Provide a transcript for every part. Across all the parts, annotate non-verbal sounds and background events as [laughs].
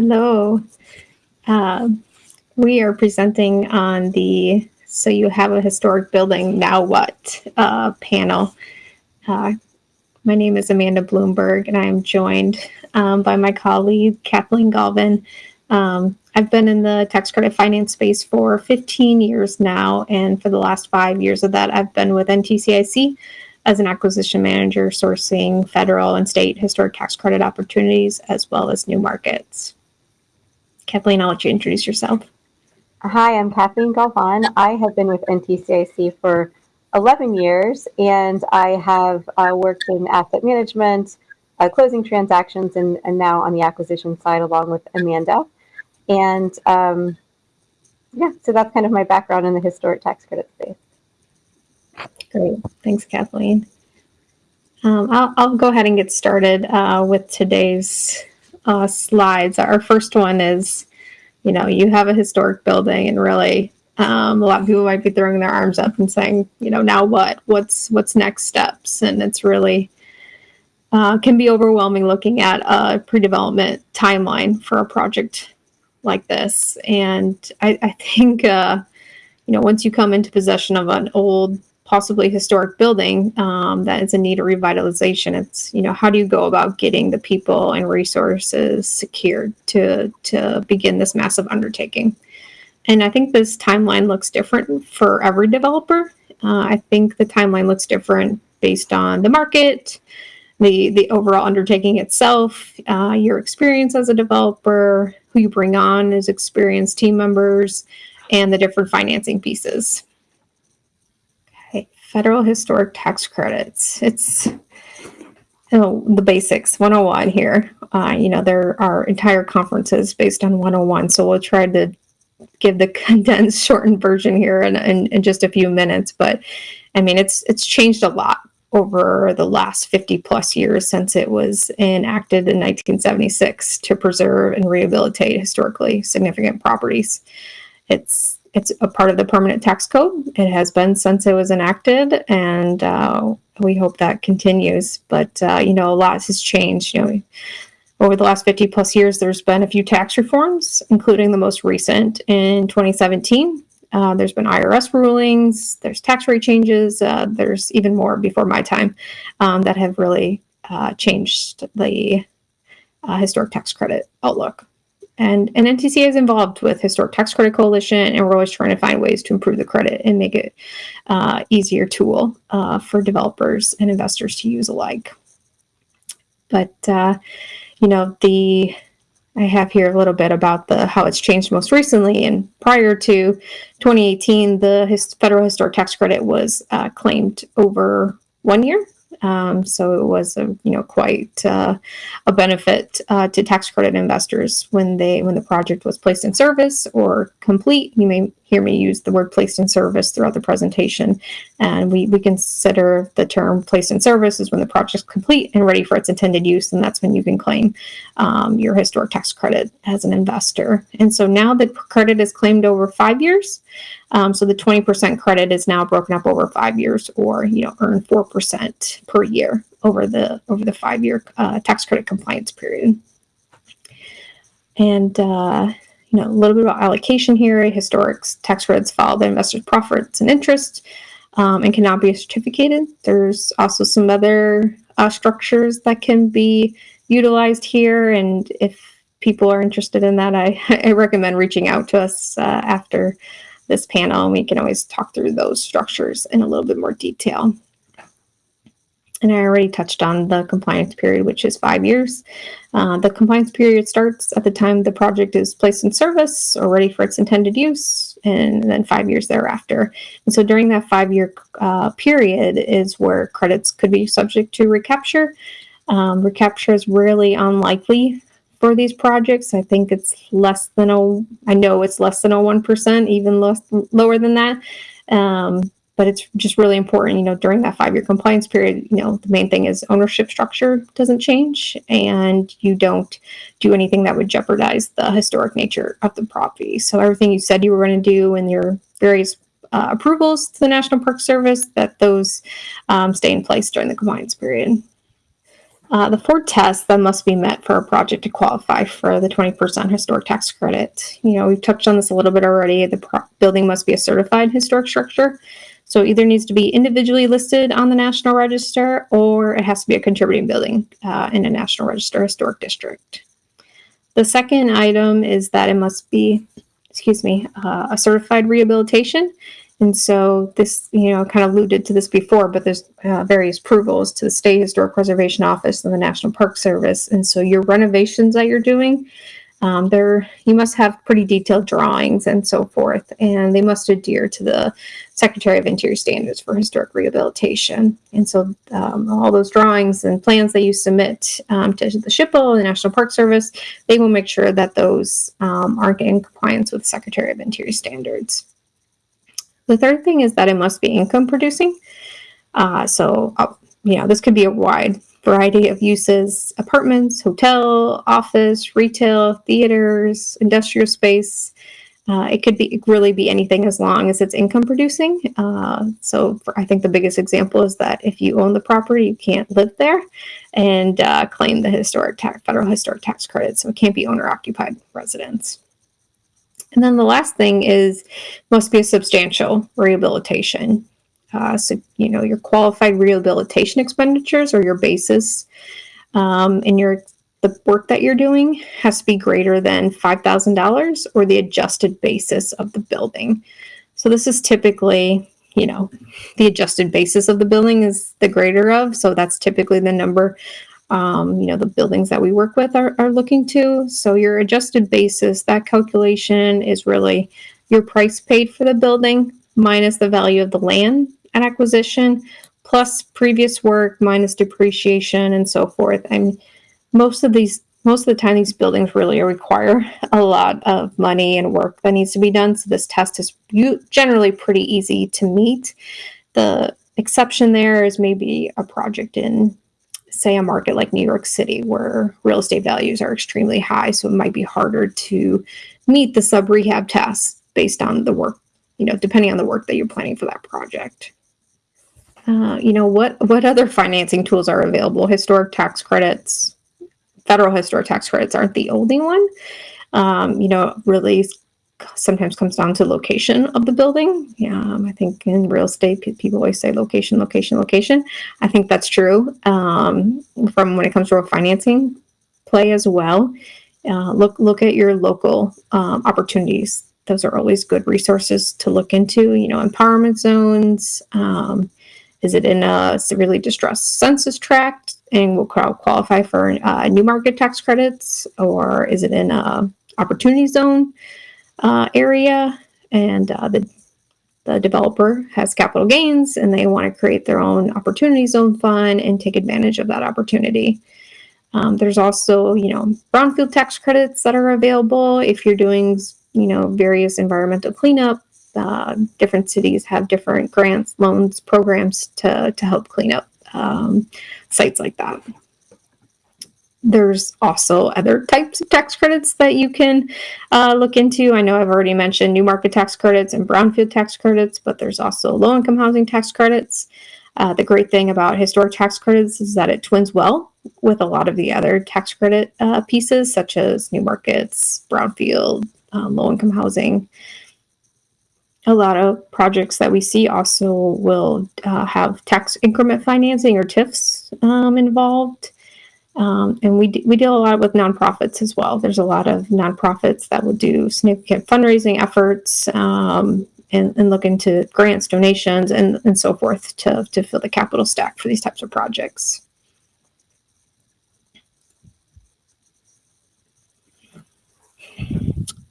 Hello. Uh, we are presenting on the So You Have a Historic Building, Now What uh, panel. Uh, my name is Amanda Bloomberg, and I am joined um, by my colleague, Kathleen Galvin. Um, I've been in the tax credit finance space for 15 years now, and for the last five years of that, I've been with NTCIC as an acquisition manager, sourcing federal and state historic tax credit opportunities as well as new markets. Kathleen, I'll let you introduce yourself. Hi, I'm Kathleen Galvan. I have been with NTCIC for 11 years and I have uh, worked in asset management, uh, closing transactions, and, and now on the acquisition side along with Amanda. And um, yeah, so that's kind of my background in the historic tax credit space. Great. Thanks, Kathleen. Um, I'll, I'll, go ahead and get started uh, with today's uh, slides. Our first one is, you know, you have a historic building and really um, a lot of people might be throwing their arms up and saying, you know, now what? What's what's next steps? And it's really uh, can be overwhelming looking at a pre-development timeline for a project like this. And I, I think, uh, you know, once you come into possession of an old possibly historic building um, that is in need of revitalization. It's you know how do you go about getting the people and resources secured to to begin this massive undertaking? And I think this timeline looks different for every developer. Uh, I think the timeline looks different based on the market, the the overall undertaking itself, uh, your experience as a developer, who you bring on as experienced team members, and the different financing pieces federal historic tax credits. It's you know, the basics 101 here. Uh, you know, there are entire conferences based on 101. So we'll try to give the [laughs] condensed shortened version here in, in, in just a few minutes. But I mean, it's it's changed a lot over the last 50 plus years since it was enacted in 1976 to preserve and rehabilitate historically significant properties. It's it's a part of the permanent tax code. It has been since it was enacted, and uh, we hope that continues. But uh, you know, a lot has changed. You know, over the last 50 plus years, there's been a few tax reforms, including the most recent in 2017. Uh, there's been IRS rulings, there's tax rate changes, uh, there's even more before my time um, that have really uh, changed the uh, historic tax credit outlook. And, and NTC is involved with Historic Tax Credit Coalition, and we're always trying to find ways to improve the credit and make it uh, easier tool uh, for developers and investors to use alike. But, uh, you know, the I have here a little bit about the how it's changed most recently. And prior to 2018, the his, federal historic tax credit was uh, claimed over one year um, so it was a, you know quite uh, a benefit uh, to tax credit investors when they when the project was placed in service or complete. You may hear me use the word placed in service throughout the presentation. And we, we consider the term placed in service is when the project is complete and ready for its intended use. And that's when you can claim um, your historic tax credit as an investor. And so now the credit is claimed over five years. Um, so the 20% credit is now broken up over five years or, you know, earn 4% per year over the over the five year uh, tax credit compliance period. And uh, you know, a little bit about allocation here. A Historic tax credits follow the investor's profits and interest um, and cannot be certificated. There's also some other uh, structures that can be utilized here. And if people are interested in that, I, [laughs] I recommend reaching out to us uh, after this panel and we can always talk through those structures in a little bit more detail. And I already touched on the compliance period, which is five years. Uh, the compliance period starts at the time the project is placed in service or ready for its intended use, and then five years thereafter. And so during that five-year uh, period is where credits could be subject to recapture. Um, recapture is really unlikely for these projects. I think it's less than a, I know it's less than a 1%, even less, lower than that. Um, but it's just really important, you know, during that five year compliance period, you know, the main thing is ownership structure doesn't change and you don't do anything that would jeopardize the historic nature of the property. So everything you said you were going to do in your various uh, approvals to the National Park Service, that those um, stay in place during the compliance period. Uh, the four tests that must be met for a project to qualify for the 20% historic tax credit. You know, we've touched on this a little bit already. The building must be a certified historic structure. So it either needs to be individually listed on the National Register or it has to be a contributing building uh, in a National Register historic district. The second item is that it must be, excuse me, uh, a certified rehabilitation. And so this, you know, kind of alluded to this before, but there's uh, various approvals to the State Historic Preservation Office and the National Park Service. And so your renovations that you're doing, um, there you must have pretty detailed drawings and so forth, and they must adhere to the Secretary of Interior standards for historic rehabilitation. And so um, all those drawings and plans that you submit um, to the SHPO, the National Park Service, they will make sure that those um, are in compliance with Secretary of Interior standards. The third thing is that it must be income producing. Uh, so, uh, you know, this could be a wide variety of uses apartments, hotel, office, retail, theaters, industrial space. Uh, it could be really be anything as long as it's income producing. Uh, so for, I think the biggest example is that if you own the property, you can't live there and uh, claim the historic tax, federal historic tax credit. So it can't be owner occupied residence. And then the last thing is must be a substantial rehabilitation. Uh, so, you know, your qualified rehabilitation expenditures or your basis um, and your the work that you're doing has to be greater than $5,000 or the adjusted basis of the building. So this is typically, you know, the adjusted basis of the building is the greater of. So that's typically the number, um, you know, the buildings that we work with are, are looking to. So your adjusted basis, that calculation is really your price paid for the building minus the value of the land acquisition plus previous work minus depreciation and so forth. I mean, most of these most of the time these buildings really require [laughs] a lot of money and work that needs to be done. So this test is generally pretty easy to meet. The exception there is maybe a project in say a market like new york city where real estate values are extremely high so it might be harder to meet the sub rehab test based on the work you know depending on the work that you're planning for that project uh, you know what what other financing tools are available historic tax credits federal historic tax credits aren't the only one. Um, you know, really sometimes comes down to location of the building. Yeah, um, I think in real estate, people always say location, location, location. I think that's true um, from when it comes to a financing play as well. Uh, look look at your local um, opportunities. Those are always good resources to look into. You know, empowerment zones. Um, is it in a severely distressed census tract? and will qualify for uh, new market tax credits, or is it in a opportunity zone uh, area? And uh, the the developer has capital gains, and they want to create their own opportunity zone fund and take advantage of that opportunity. Um, there's also, you know, brownfield tax credits that are available if you're doing, you know, various environmental cleanup. Uh, different cities have different grants, loans, programs to to help clean up um, sites like that. There's also other types of tax credits that you can uh, look into. I know I've already mentioned new market tax credits and brownfield tax credits, but there's also low income housing tax credits. Uh, the great thing about historic tax credits is that it twins well with a lot of the other tax credit uh, pieces, such as new markets, brownfield, um, low income housing a lot of projects that we see also will uh, have tax increment financing or TIFs um, involved. Um, and we, we deal a lot with nonprofits as well. There's a lot of nonprofits that will do significant fundraising efforts um, and, and look into grants, donations, and, and so forth to, to fill the capital stack for these types of projects.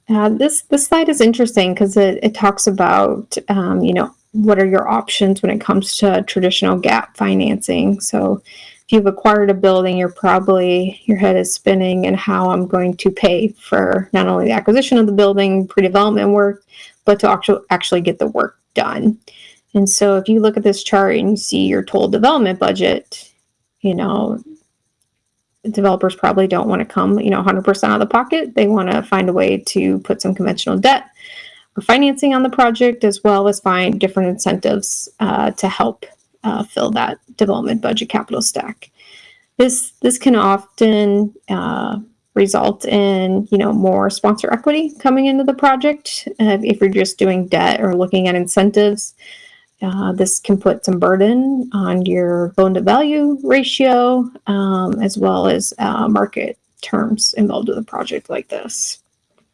Uh, this this slide is interesting because it, it talks about um, you know what are your options when it comes to traditional gap financing. So if you've acquired a building, you're probably your head is spinning and how I'm going to pay for not only the acquisition of the building, pre-development work, but to actually actually get the work done. And so if you look at this chart and you see your total development budget, you know, developers probably don't want to come, you know, 100% out of the pocket. They want to find a way to put some conventional debt or financing on the project, as well as find different incentives uh, to help uh, fill that development budget capital stack. this this can often uh, result in you know more sponsor equity coming into the project uh, if you're just doing debt or looking at incentives. Uh, this can put some burden on your loan to value ratio um, as well as uh, market terms involved with a project like this.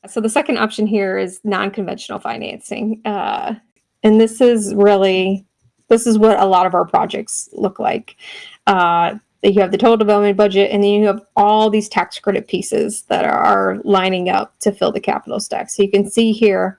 So the second option here is non-conventional financing. Uh, and this is really, this is what a lot of our projects look like. Uh, you have the total development budget and then you have all these tax credit pieces that are lining up to fill the capital stack. So you can see here,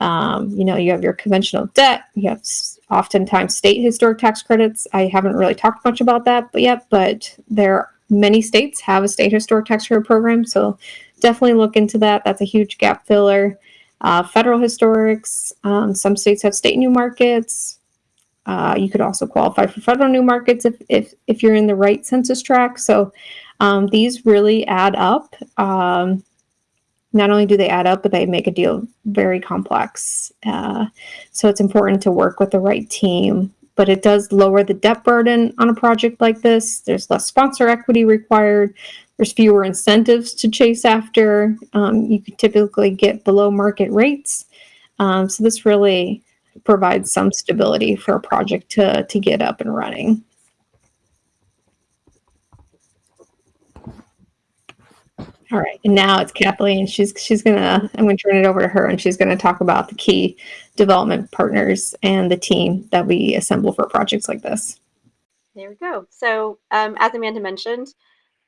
um, you know, you have your conventional debt, you have oftentimes state historic tax credits. I haven't really talked much about that but yet, but there many states have a state historic tax credit program. So definitely look into that. That's a huge gap filler. Uh, federal historics, um, some states have state new markets. Uh, you could also qualify for federal new markets if, if, if you're in the right census tract. So um, these really add up. Um, not only do they add up, but they make a deal very complex. Uh, so it's important to work with the right team, but it does lower the debt burden on a project like this. There's less sponsor equity required. There's fewer incentives to chase after. Um, you can typically get below market rates. Um, so this really provides some stability for a project to, to get up and running. All right, and now it's Kathleen. She's she's gonna. I'm gonna turn it over to her, and she's gonna talk about the key development partners and the team that we assemble for projects like this. There we go. So, um, as Amanda mentioned,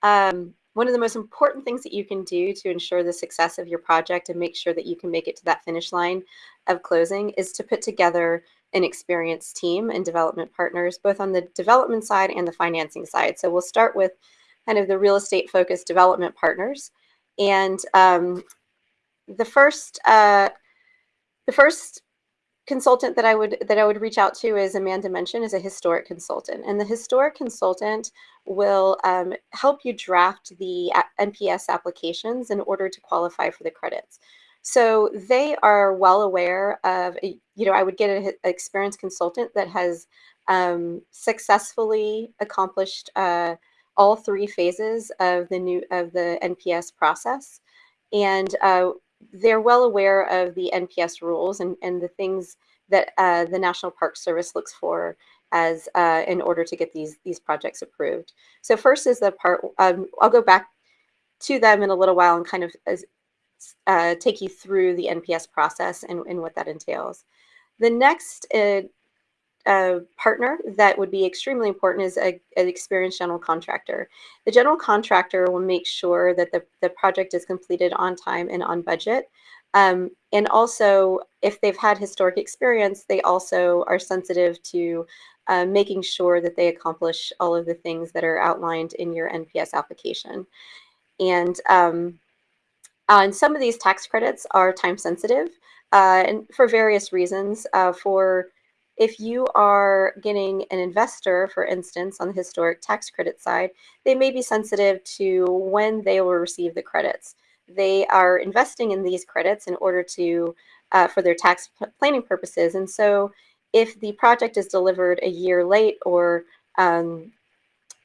um, one of the most important things that you can do to ensure the success of your project and make sure that you can make it to that finish line of closing is to put together an experienced team and development partners, both on the development side and the financing side. So we'll start with kind of the real estate focused development partners. And um, the first, uh, the first consultant that I would that I would reach out to, is Amanda mentioned, is a historic consultant, and the historic consultant will um, help you draft the NPS applications in order to qualify for the credits. So they are well aware of, you know, I would get an experienced consultant that has um, successfully accomplished uh, all three phases of the new of the NPS process, and uh, they're well aware of the NPS rules and, and the things that uh, the National Park Service looks for as uh, in order to get these these projects approved. So first is the part. Um, I'll go back to them in a little while and kind of uh, take you through the NPS process and, and what that entails. The next uh, partner that would be extremely important is a, an experienced general contractor. The general contractor will make sure that the, the project is completed on time and on budget. Um, and also, if they've had historic experience, they also are sensitive to uh, making sure that they accomplish all of the things that are outlined in your NPS application. And, um, and some of these tax credits are time sensitive uh, and for various reasons. Uh, for if you are getting an investor, for instance, on the historic tax credit side, they may be sensitive to when they will receive the credits. They are investing in these credits in order to, uh, for their tax planning purposes. And so if the project is delivered a year late or um,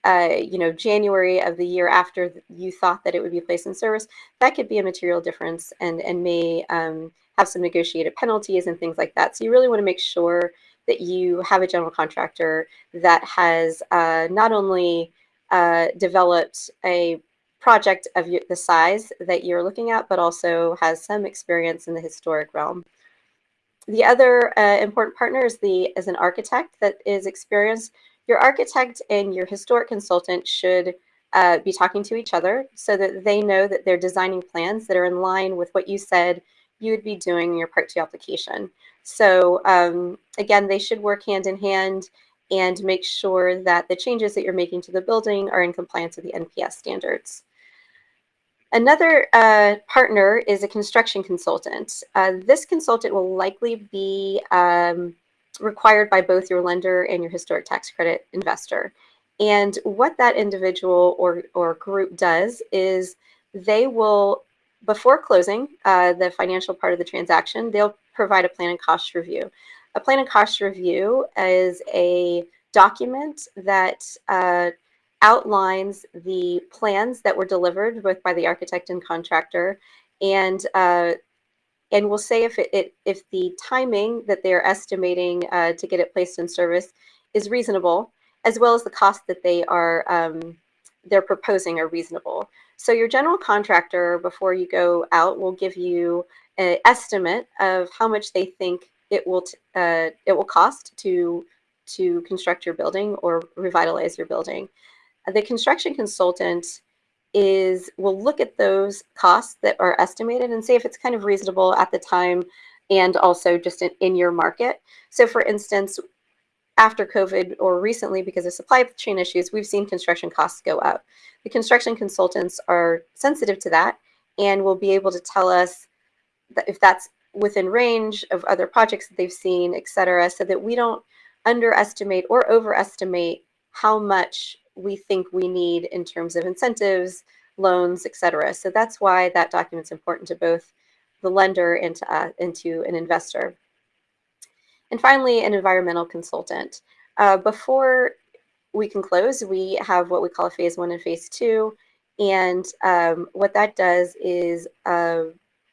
uh, you know, January of the year after you thought that it would be placed in service, that could be a material difference and, and may um, have some negotiated penalties and things like that. So you really want to make sure that you have a general contractor that has uh, not only uh, developed a project of the size that you're looking at, but also has some experience in the historic realm. The other uh, important partner is, the, is an architect that is experienced. Your architect and your historic consultant should uh, be talking to each other so that they know that they're designing plans that are in line with what you said you would be doing in your Part 2 application. So um, again, they should work hand in hand and make sure that the changes that you're making to the building are in compliance with the NPS standards. Another uh, partner is a construction consultant. Uh, this consultant will likely be um, required by both your lender and your historic tax credit investor. And what that individual or, or group does is they will before closing uh, the financial part of the transaction, they'll provide a plan and cost review. A plan and cost review is a document that uh, outlines the plans that were delivered both by the architect and contractor and uh, and we'll say if it, it, if the timing that they're estimating uh, to get it placed in service is reasonable as well as the cost that they are um, they're proposing are reasonable so your general contractor before you go out will give you an estimate of how much they think it will uh, it will cost to to construct your building or revitalize your building. The construction consultant is will look at those costs that are estimated and see if it's kind of reasonable at the time and also just in, in your market. So for instance, after COVID or recently because of supply chain issues, we've seen construction costs go up. The construction consultants are sensitive to that and will be able to tell us that if that's within range of other projects that they've seen, et cetera, so that we don't underestimate or overestimate how much we think we need in terms of incentives, loans, et cetera. So that's why that document's important to both the lender and to, uh, and to an investor. And finally, an environmental consultant. Uh, before we can close, we have what we call a phase one and phase two. And um, what that does is uh,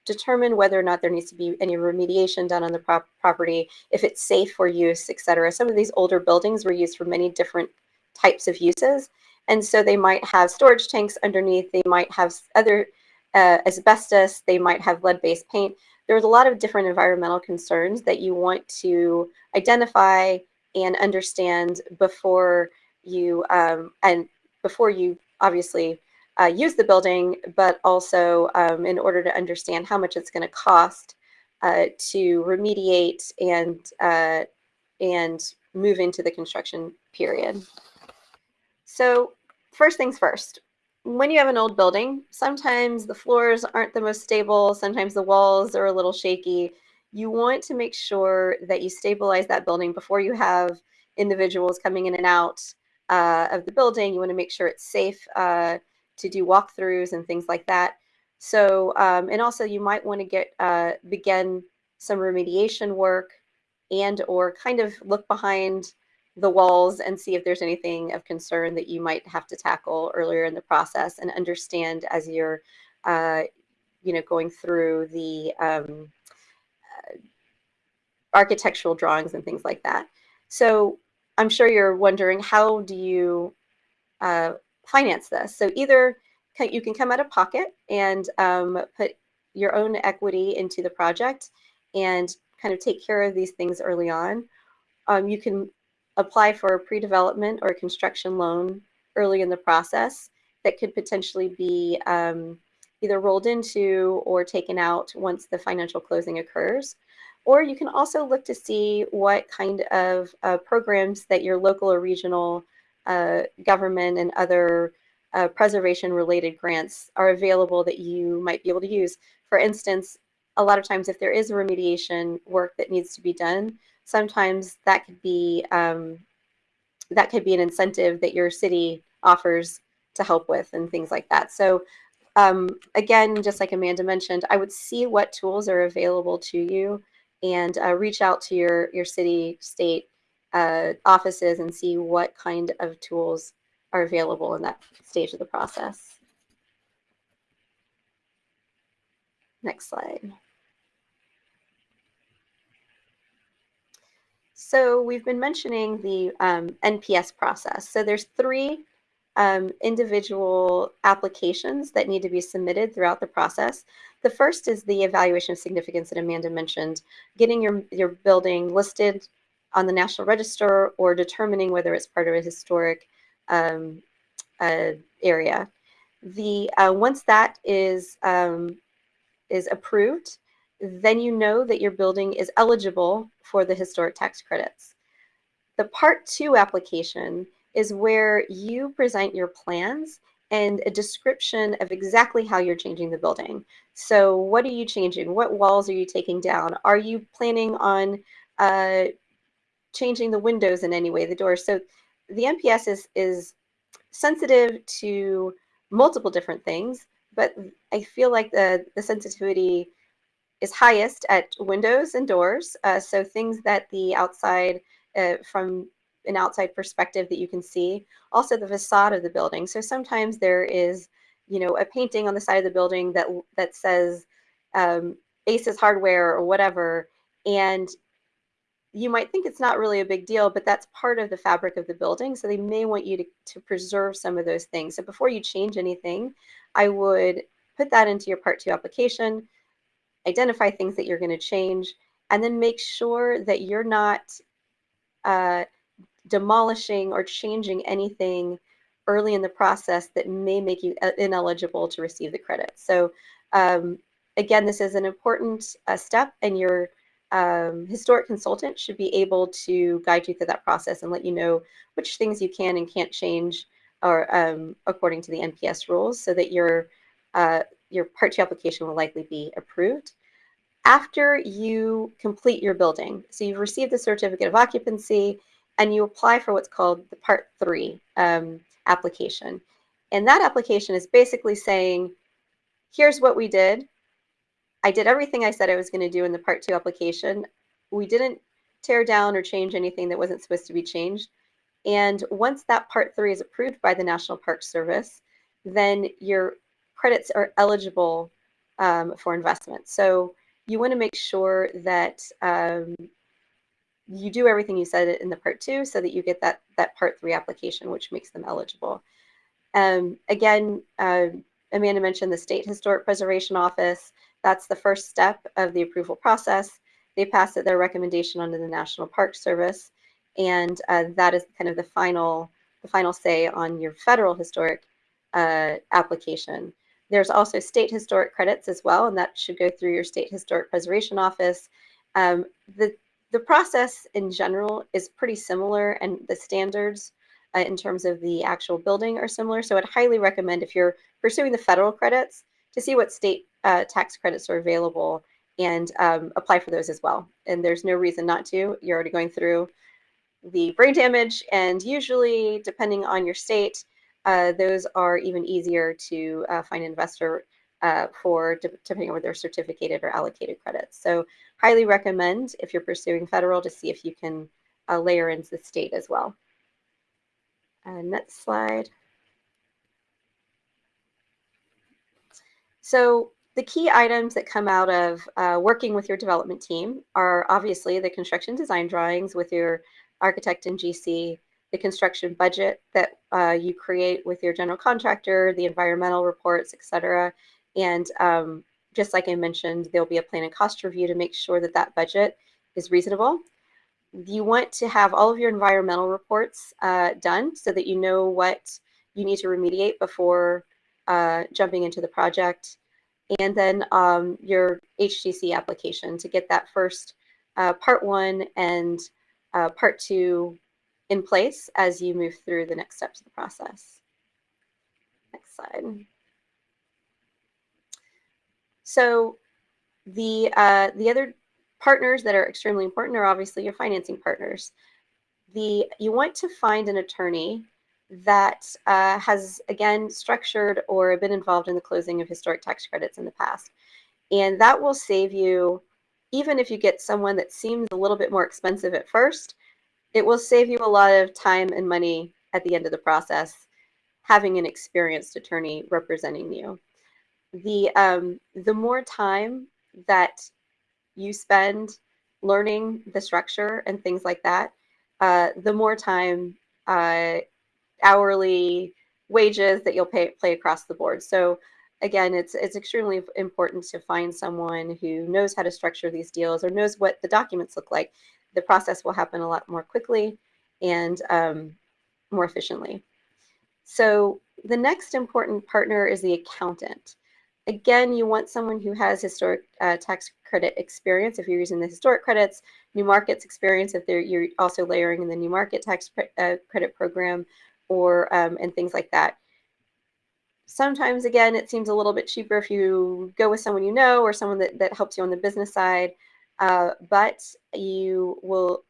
determine whether or not there needs to be any remediation done on the prop property, if it's safe for use, et cetera. Some of these older buildings were used for many different types of uses. And so they might have storage tanks underneath, they might have other uh, asbestos, they might have lead-based paint. There's a lot of different environmental concerns that you want to identify and understand before you, um, and before you obviously uh, use the building, but also um, in order to understand how much it's going to cost uh, to remediate and uh, and move into the construction period. So first things first, when you have an old building, sometimes the floors aren't the most stable, sometimes the walls are a little shaky. You want to make sure that you stabilize that building before you have individuals coming in and out uh, of the building. You want to make sure it's safe uh, to do walkthroughs and things like that. So, um, and also you might want to get, uh, begin some remediation work and or kind of look behind the walls and see if there's anything of concern that you might have to tackle earlier in the process and understand as you're, uh, you know, going through the um, uh, architectural drawings and things like that. So I'm sure you're wondering, how do you uh, finance this. So either you can come out of pocket and um, put your own equity into the project and kind of take care of these things early on. Um, you can apply for a pre-development or a construction loan early in the process that could potentially be um, either rolled into or taken out once the financial closing occurs. Or you can also look to see what kind of uh, programs that your local or regional uh, government and other uh, preservation related grants are available that you might be able to use. For instance, a lot of times if there is a remediation work that needs to be done, sometimes that could be um, that could be an incentive that your city offers to help with and things like that. So um, again, just like Amanda mentioned, I would see what tools are available to you and uh, reach out to your, your city, state uh, offices and see what kind of tools are available in that stage of the process. Next slide. So we've been mentioning the um, NPS process. So there's three um, individual applications that need to be submitted throughout the process. The first is the evaluation of significance that Amanda mentioned, getting your, your building listed on the National Register or determining whether it's part of a historic um, uh, area. The uh, once that is um, is approved, then you know that your building is eligible for the historic tax credits. The part two application is where you present your plans and a description of exactly how you're changing the building. So what are you changing? What walls are you taking down? Are you planning on uh, changing the windows in any way, the doors. So the NPS is, is sensitive to multiple different things, but I feel like the, the sensitivity is highest at windows and doors. Uh, so things that the outside uh, from an outside perspective that you can see. Also the facade of the building. So sometimes there is, you know, a painting on the side of the building that that says um, Aces Hardware or whatever, and you might think it's not really a big deal, but that's part of the fabric of the building. So they may want you to, to preserve some of those things. So before you change anything, I would put that into your part two application, identify things that you're going to change, and then make sure that you're not uh, demolishing or changing anything early in the process that may make you uh, ineligible to receive the credit. So um, again, this is an important uh, step and your um, historic consultant should be able to guide you through that process and let you know which things you can and can't change or um, according to the NPS rules so that your, uh, your Part 2 application will likely be approved after you complete your building. So you've received the certificate of occupancy and you apply for what's called the part three um, application. And that application is basically saying, here's what we did. I did everything I said I was going to do in the part two application. We didn't tear down or change anything that wasn't supposed to be changed. And once that part three is approved by the National Park Service, then your credits are eligible um, for investment. So you want to make sure that um, you do everything you said in the part two so that you get that, that part three application, which makes them eligible. Um, again, uh, Amanda mentioned the State Historic Preservation Office. That's the first step of the approval process. They pass it their recommendation onto the National Park Service, and uh, that is kind of the final the final say on your federal historic uh, application. There's also state historic credits as well, and that should go through your state historic preservation office. Um, the, the process in general is pretty similar and the standards uh, in terms of the actual building are similar. So I'd highly recommend if you're pursuing the federal credits to see what state uh, tax credits are available and um, apply for those as well. And there's no reason not to. You're already going through the brain damage and usually depending on your state, uh, those are even easier to uh, find investor uh, for depending on whether they're certificated or allocated credits. So highly recommend if you're pursuing federal to see if you can uh, layer into the state as well. next slide. So the key items that come out of uh, working with your development team are obviously the construction design drawings with your architect and GC, the construction budget that uh, you create with your general contractor, the environmental reports, etc. And um, just like I mentioned, there'll be a plan and cost review to make sure that that budget is reasonable. You want to have all of your environmental reports uh, done so that you know what you need to remediate before uh, jumping into the project. And then um, your HGC application to get that first uh, part one and uh, part two in place as you move through the next steps of the process. Next slide. So the, uh, the other partners that are extremely important are obviously your financing partners. The, you want to find an attorney that uh, has, again, structured or been involved in the closing of historic tax credits in the past. And that will save you, even if you get someone that seems a little bit more expensive at first, it will save you a lot of time and money at the end of the process having an experienced attorney representing you. The, um, the more time that you spend learning the structure and things like that, uh, the more time uh, hourly wages that you'll pay play across the board. So again, it's it's extremely important to find someone who knows how to structure these deals or knows what the documents look like the process will happen a lot more quickly and um, more efficiently. So the next important partner is the accountant. Again, you want someone who has historic uh, tax credit experience if you're using the historic credits, new markets experience if you're also layering in the new market tax uh, credit program or um, and things like that. Sometimes, again, it seems a little bit cheaper if you go with someone you know or someone that, that helps you on the business side. Uh, but you will,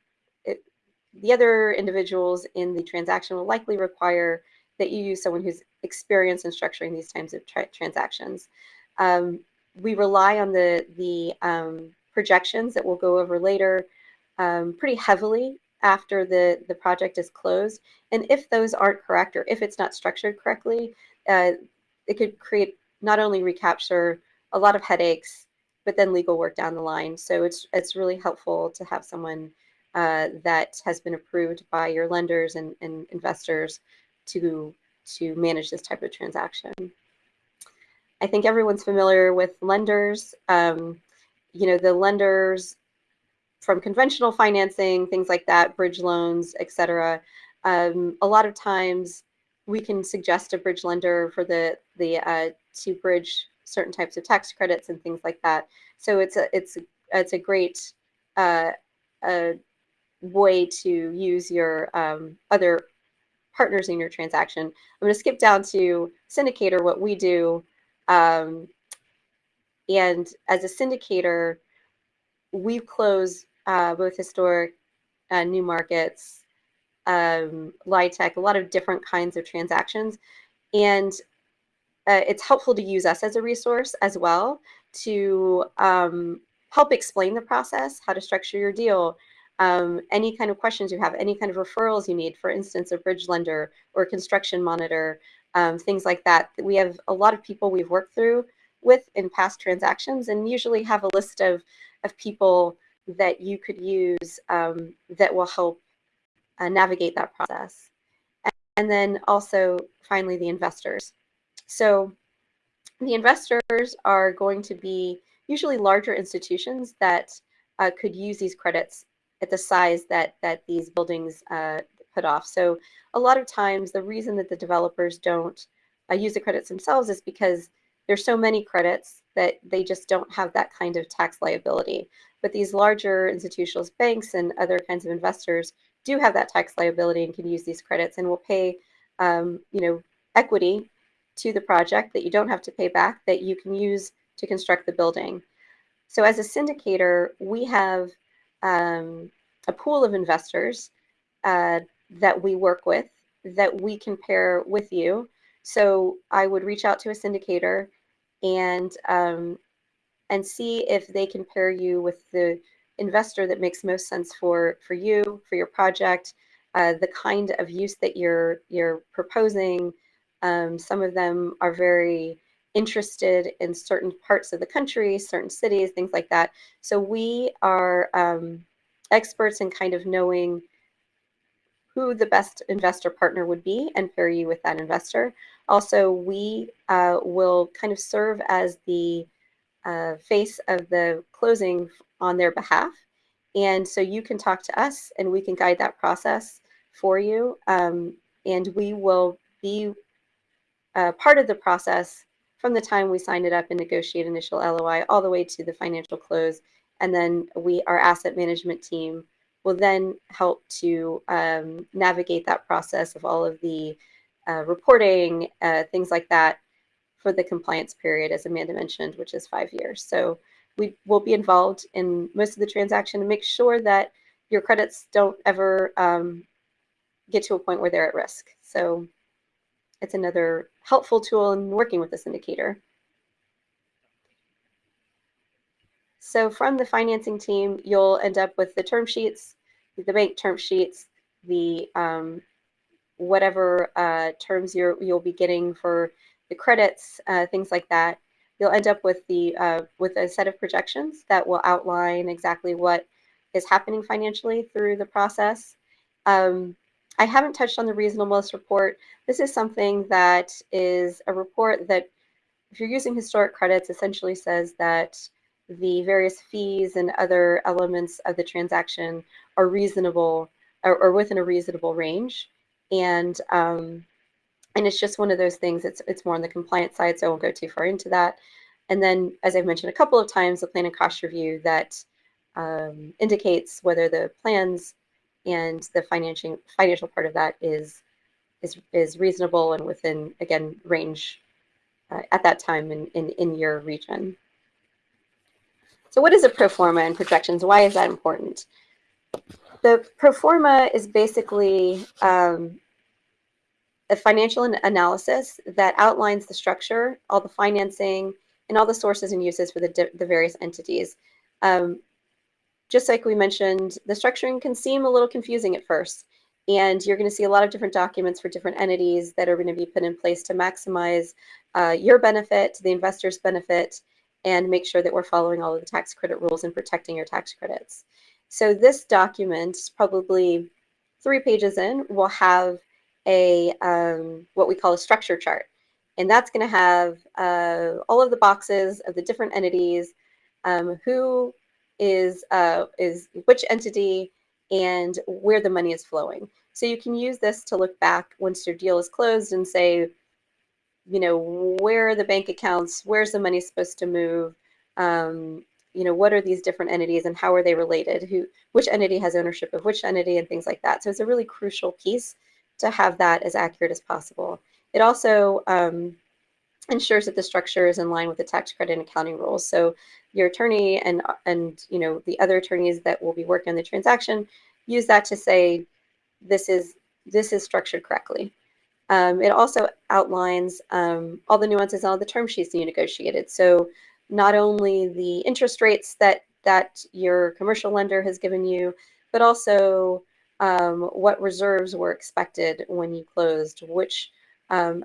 it, the other individuals in the transaction will likely require that you use someone who's experienced in structuring these types of tra transactions. Um, we rely on the, the um, projections that we'll go over later um, pretty heavily after the, the project is closed. And if those aren't correct or if it's not structured correctly, uh, it could create not only recapture a lot of headaches, but then legal work down the line. So it's it's really helpful to have someone uh, that has been approved by your lenders and, and investors to to manage this type of transaction. I think everyone's familiar with lenders. Um, you know, the lenders from conventional financing, things like that, bridge loans, et cetera. Um, a lot of times we can suggest a bridge lender for the, the uh, to bridge certain types of tax credits and things like that. So it's a, it's, a, it's a great uh, a way to use your um, other partners in your transaction. I'm going to skip down to syndicator, what we do. Um, and as a syndicator, we close uh, both historic uh, new markets, um, LIHTC, a lot of different kinds of transactions. And uh, it's helpful to use us as a resource as well to um, help explain the process, how to structure your deal, um, any kind of questions you have, any kind of referrals you need, for instance, a bridge lender or construction monitor, um, things like that. We have a lot of people we've worked through with in past transactions and usually have a list of, of people that you could use um, that will help uh, navigate that process. And, and then also, finally, the investors. So the investors are going to be usually larger institutions that uh, could use these credits at the size that that these buildings uh, put off. So a lot of times the reason that the developers don't uh, use the credits themselves is because there's so many credits that they just don't have that kind of tax liability. But these larger institutional banks and other kinds of investors do have that tax liability and can use these credits and will pay, um, you know, equity to the project that you don't have to pay back that you can use to construct the building. So as a syndicator, we have um, a pool of investors uh, that we work with that we can pair with you. So I would reach out to a syndicator and um, and see if they can pair you with the investor that makes most sense for for you for your project, uh, the kind of use that you're you're proposing, um, some of them are very interested in certain parts of the country, certain cities, things like that. So we are um, experts in kind of knowing who the best investor partner would be and pair you with that investor. Also, we uh, will kind of serve as the uh, face of the closing on their behalf. And so you can talk to us and we can guide that process for you. Um, and we will be uh, part of the process from the time we sign it up and negotiate initial LOI all the way to the financial close. And then we, our asset management team, will then help to um, navigate that process of all of the uh, reporting, uh, things like that for the compliance period, as Amanda mentioned, which is five years. So we will be involved in most of the transaction and make sure that your credits don't ever um, get to a point where they're at risk. So it's another helpful tool in working with this syndicator. So from the financing team, you'll end up with the term sheets, the bank term sheets, the um, whatever uh, terms you're, you'll be getting for the credits, uh, things like that. You'll end up with the uh, with a set of projections that will outline exactly what is happening financially through the process. Um, I haven't touched on the reasonableness report. This is something that is a report that, if you're using historic credits, essentially says that the various fees and other elements of the transaction are reasonable or, or within a reasonable range. And um, and it's just one of those things. It's it's more on the compliance side, so I won't go too far into that. And then, as I've mentioned a couple of times, the plan and cost review that um, indicates whether the plans and the financial financial part of that is is is reasonable and within again range uh, at that time in, in in your region. So what is a pro forma and projections? Why is that important? The pro forma is basically um, a financial analysis that outlines the structure, all the financing, and all the sources and uses for the, the various entities. Um, just like we mentioned, the structuring can seem a little confusing at first. And you're going to see a lot of different documents for different entities that are going to be put in place to maximize uh, your benefit, the investor's benefit, and make sure that we're following all of the tax credit rules and protecting your tax credits. So this document, probably three pages in, will have a um, what we call a structure chart. And that's going to have uh, all of the boxes of the different entities, um, who is uh, is which entity, and where the money is flowing. So you can use this to look back once your deal is closed and say, you know, where are the bank accounts? Where's the money supposed to move? Um, you know, what are these different entities and how are they related? Who, which entity has ownership of which entity and things like that. So it's a really crucial piece to have that as accurate as possible. It also um, ensures that the structure is in line with the tax credit and accounting rules. So your attorney and and you know the other attorneys that will be working on the transaction use that to say this is this is structured correctly. Um, it also outlines um, all the nuances on all the term sheets that you negotiated. So not only the interest rates that that your commercial lender has given you, but also um, what reserves were expected when you closed, which um,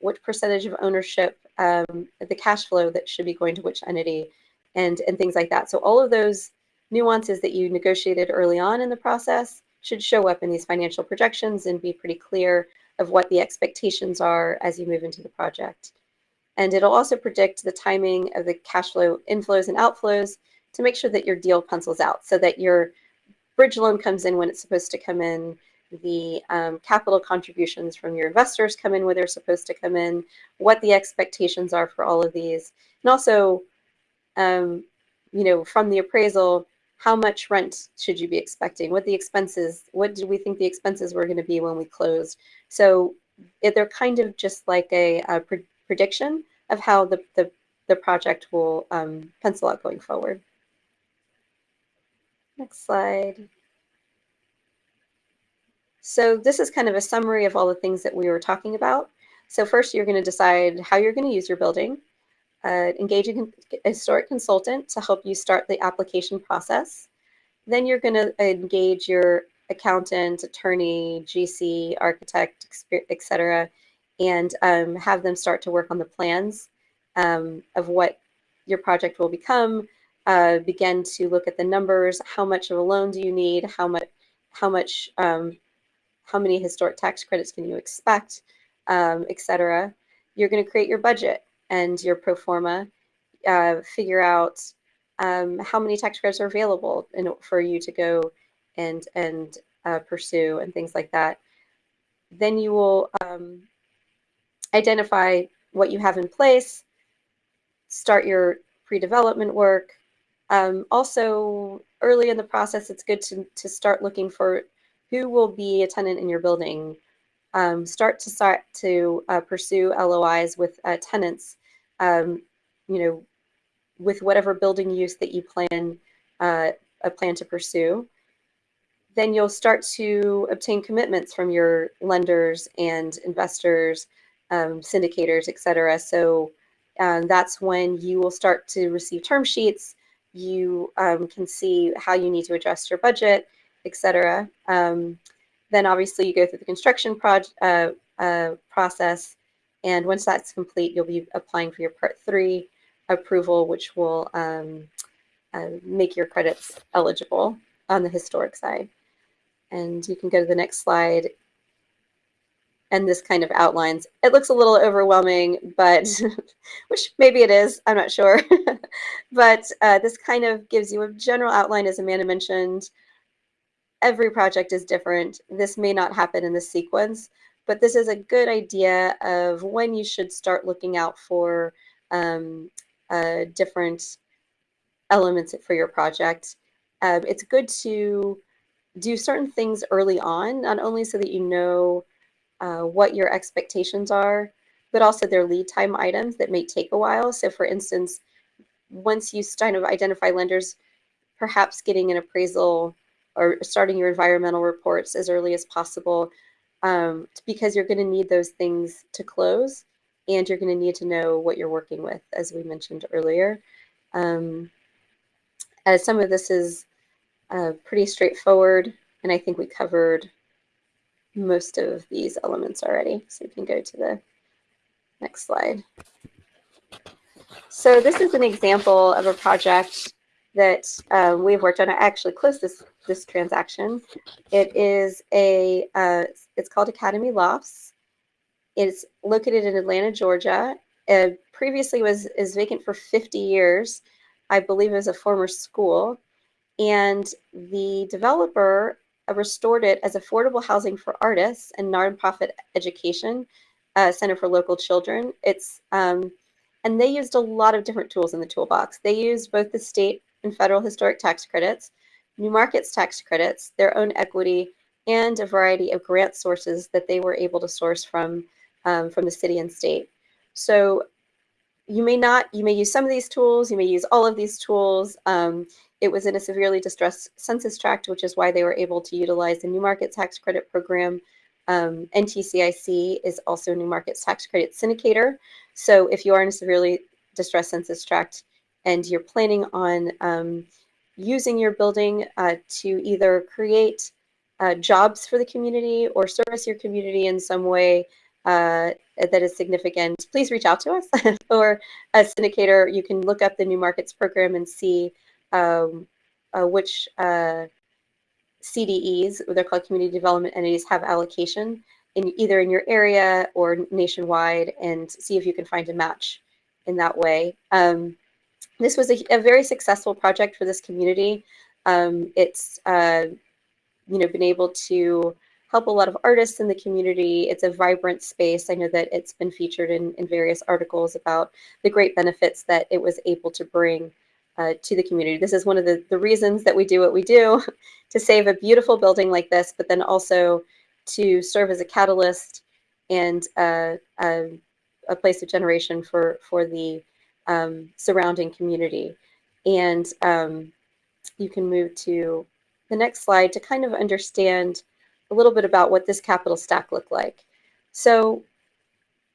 what percentage of ownership, um, the cash flow that should be going to which entity, and and things like that. So all of those nuances that you negotiated early on in the process should show up in these financial projections and be pretty clear of what the expectations are as you move into the project. And it'll also predict the timing of the cash flow inflows and outflows to make sure that your deal pencils out so that your bridge loan comes in when it's supposed to come in, the um, capital contributions from your investors come in where they're supposed to come in, what the expectations are for all of these, and also, um, you know, from the appraisal, how much rent should you be expecting? What the expenses, what did we think the expenses were going to be when we closed? So they're kind of just like a, a pre prediction of how the, the, the project will um, pencil out going forward. Next slide. So this is kind of a summary of all the things that we were talking about. So first, you're going to decide how you're going to use your building uh, engage a historic consultant to help you start the application process. Then you're going to engage your accountant, attorney, GC, architect, etc., and um, have them start to work on the plans um, of what your project will become. Uh, begin to look at the numbers. How much of a loan do you need? How much? How much? Um, how many historic tax credits can you expect? Um, cetera? You're going to create your budget and your pro forma, uh, figure out um, how many tax credits are available in, for you to go and and uh, pursue and things like that. Then you will um, identify what you have in place, start your pre-development work. Um, also, early in the process, it's good to, to start looking for who will be a tenant in your building. Um, start to start to uh, pursue LOIs with uh, tenants um, you know, with whatever building use that you plan uh, a plan to pursue, then you'll start to obtain commitments from your lenders and investors, um, syndicators, et cetera. So um, that's when you will start to receive term sheets. You um, can see how you need to adjust your budget, et cetera. Um, then obviously you go through the construction project uh, uh, process and once that's complete, you'll be applying for your Part 3 approval, which will um, uh, make your credits eligible on the historic side. And you can go to the next slide. And this kind of outlines. It looks a little overwhelming, but [laughs] which maybe it is, I'm not sure. [laughs] but uh, this kind of gives you a general outline, as Amanda mentioned. Every project is different. This may not happen in the sequence, but this is a good idea of when you should start looking out for um, uh, different elements for your project. Um, it's good to do certain things early on, not only so that you know uh, what your expectations are, but also their lead time items that may take a while. So for instance, once you kind of identify lenders, perhaps getting an appraisal or starting your environmental reports as early as possible um, because you're going to need those things to close and you're going to need to know what you're working with, as we mentioned earlier. Um, as some of this is uh, pretty straightforward. And I think we covered most of these elements already. So we can go to the next slide. So this is an example of a project that um, we've worked on. I actually closed this this transaction. It is a uh, it's called Academy Lofts. It's located in Atlanta, Georgia. It previously was is vacant for 50 years. I believe it was a former school, and the developer uh, restored it as affordable housing for artists and nonprofit education uh, center for local children. It's um, and they used a lot of different tools in the toolbox. They used both the state and federal historic tax credits, New Markets tax credits, their own equity, and a variety of grant sources that they were able to source from um, from the city and state. So you may not, you may use some of these tools, you may use all of these tools. Um, it was in a severely distressed census tract, which is why they were able to utilize the New Market Tax Credit Program. Um, NTCIC is also New Markets Tax Credit Syndicator. So if you are in a severely distressed census tract and you're planning on um, using your building uh, to either create uh, jobs for the community or service your community in some way uh, that is significant, please reach out to us [laughs] or a syndicator. You can look up the New Markets program and see um, uh, which uh, CDEs, they're called community development entities, have allocation in either in your area or nationwide, and see if you can find a match in that way. Um, this was a, a, very successful project for this community. Um, it's uh, you know been able to help a lot of artists in the community. It's a vibrant space. I know that it's been featured in, in various articles about the great benefits that it was able to bring uh, to the community. This is one of the, the reasons that we do what we do [laughs] to save a beautiful building like this, but then also to serve as a catalyst and uh, a, a, place of generation for, for the um, surrounding community. And um, you can move to the next slide to kind of understand a little bit about what this capital stack looked like. So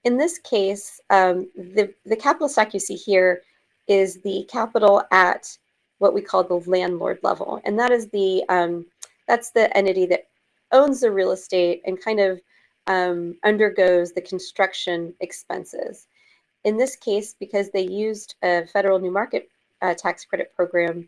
in this case, um, the, the capital stack you see here is the capital at what we call the landlord level. And that is the, um, that's the entity that owns the real estate and kind of um, undergoes the construction expenses. In this case, because they used a federal new market uh, tax credit program,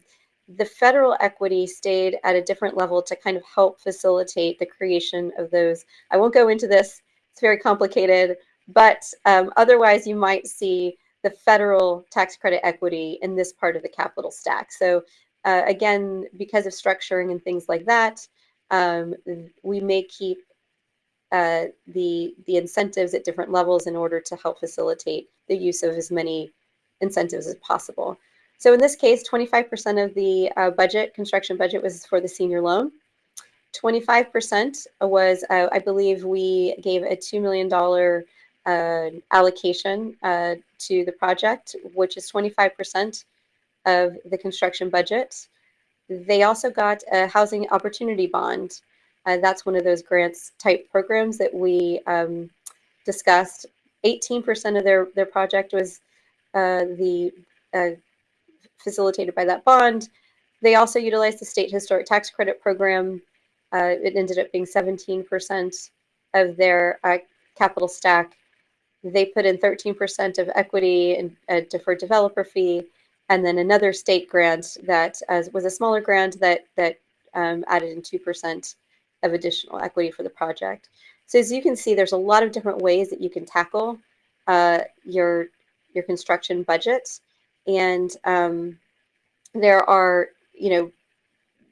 the federal equity stayed at a different level to kind of help facilitate the creation of those. I won't go into this, it's very complicated, but um, otherwise you might see the federal tax credit equity in this part of the capital stack. So uh, again, because of structuring and things like that, um, we may keep uh, the, the incentives at different levels in order to help facilitate the use of as many incentives as possible. So in this case, 25% of the uh, budget, construction budget was for the senior loan. 25% was, uh, I believe we gave a $2 million uh, allocation uh, to the project, which is 25% of the construction budget. They also got a housing opportunity bond. Uh, that's one of those grants type programs that we um, discussed. 18% of their, their project was uh, the uh, facilitated by that bond. They also utilized the state historic tax credit program. Uh, it ended up being 17% of their uh, capital stack. They put in 13% of equity and a deferred developer fee, and then another state grant that uh, was a smaller grant that that um, added in 2% of additional equity for the project. So as you can see, there's a lot of different ways that you can tackle uh, your your construction budget. And um, there are, you know,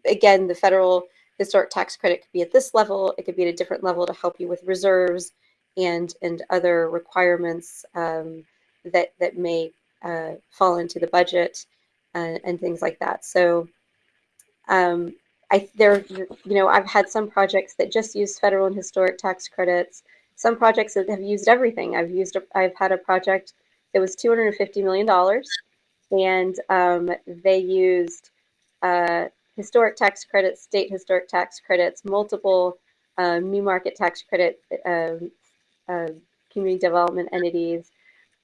again, the federal historic tax credit could be at this level. It could be at a different level to help you with reserves and and other requirements um, that that may uh, fall into the budget and, and, things like that. So um, I there, you know, I've had some projects that just use federal and historic tax credits. Some projects that have used everything. I've used, a, I've had a project that was $250 million and um, they used uh, historic tax credits, state historic tax credits, multiple um, new market tax credit um, uh, community development entities,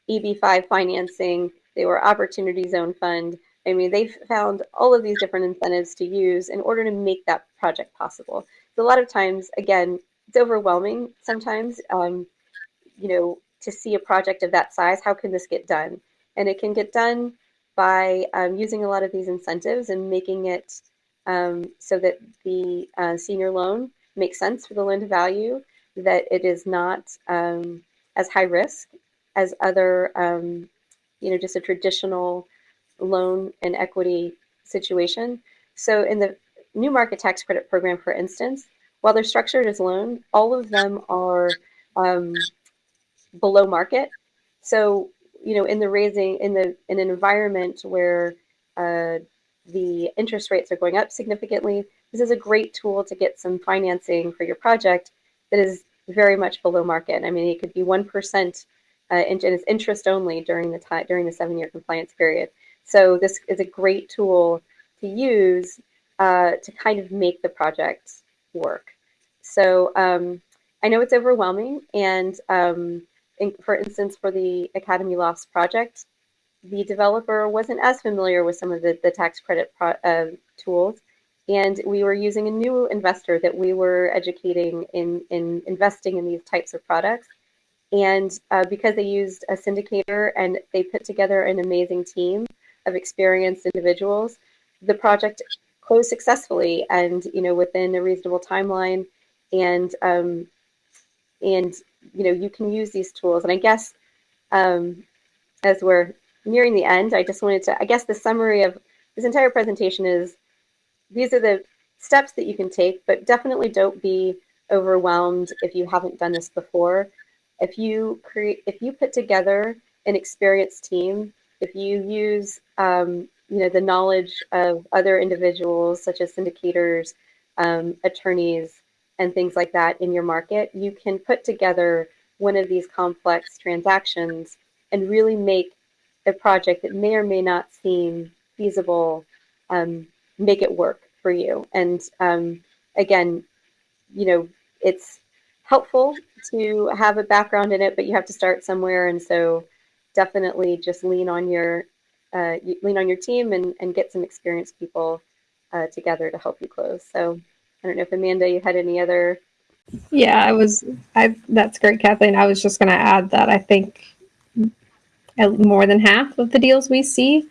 EB5 financing. They were opportunity zone fund. I mean, they've found all of these different incentives to use in order to make that project possible. So a lot of times, again, it's overwhelming sometimes, um, you know, to see a project of that size. How can this get done? And it can get done by um, using a lot of these incentives and making it um, so that the uh, senior loan makes sense for the loan to value, that it is not um, as high risk as other, um, you know, just a traditional loan and equity situation. So in the new market tax credit program, for instance, while they're structured as loan, all of them are um, below market. So you know, in the raising in the in an environment where uh, the interest rates are going up significantly, this is a great tool to get some financing for your project that is very much below market. I mean, it could be one percent, uh, and it's interest only during the time during the seven-year compliance period. So this is a great tool to use uh, to kind of make the project work. So um, I know it's overwhelming, and um, in, for instance, for the Academy Lofts project, the developer wasn't as familiar with some of the, the tax credit uh, tools, and we were using a new investor that we were educating in, in investing in these types of products. And uh, because they used a syndicator and they put together an amazing team of experienced individuals, the project closed successfully and you know within a reasonable timeline. And um, and you know you can use these tools. And I guess um, as we're nearing the end, I just wanted to I guess the summary of this entire presentation is these are the steps that you can take, but definitely don't be overwhelmed if you haven't done this before. If you create, if you put together an experienced team, if you use, um, you know, the knowledge of other individuals such as syndicators, um, attorneys, and things like that in your market, you can put together one of these complex transactions and really make a project that may or may not seem feasible um, make it work for you. And um, again, you know, it's helpful to have a background in it, but you have to start somewhere. And so definitely just lean on your uh, lean on your team and, and get some experienced people uh, together to help you close. So I don't know if Amanda, you had any other. Yeah, I was. I that's great, Kathleen. I was just going to add that I think more than half of the deals we see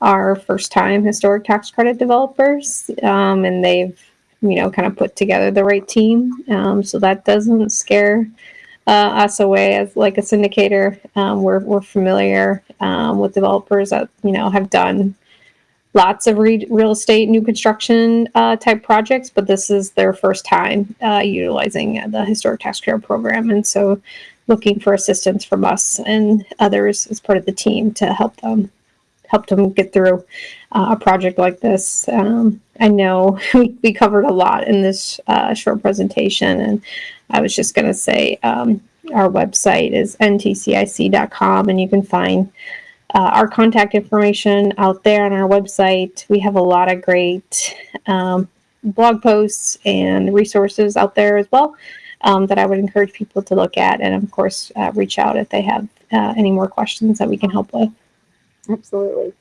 are first-time historic tax credit developers, um, and they've you know kind of put together the right team. Um, so that doesn't scare uh, us away as like a syndicator. Um, we're we're familiar um, with developers that you know have done lots of re- real estate new construction uh, type projects, but this is their first time uh, utilizing the historic tax credit program, and so looking for assistance from us and others as part of the team to help them help them get through uh, a project like this. Um, I know [laughs] we, we covered a lot in this uh, short presentation, and I was just going to say um, our website is ntcic.com, and you can find uh, our contact information out there on our website. We have a lot of great um, blog posts and resources out there as well um, that I would encourage people to look at, and of course, uh, reach out if they have uh, any more questions that we can help with. Absolutely.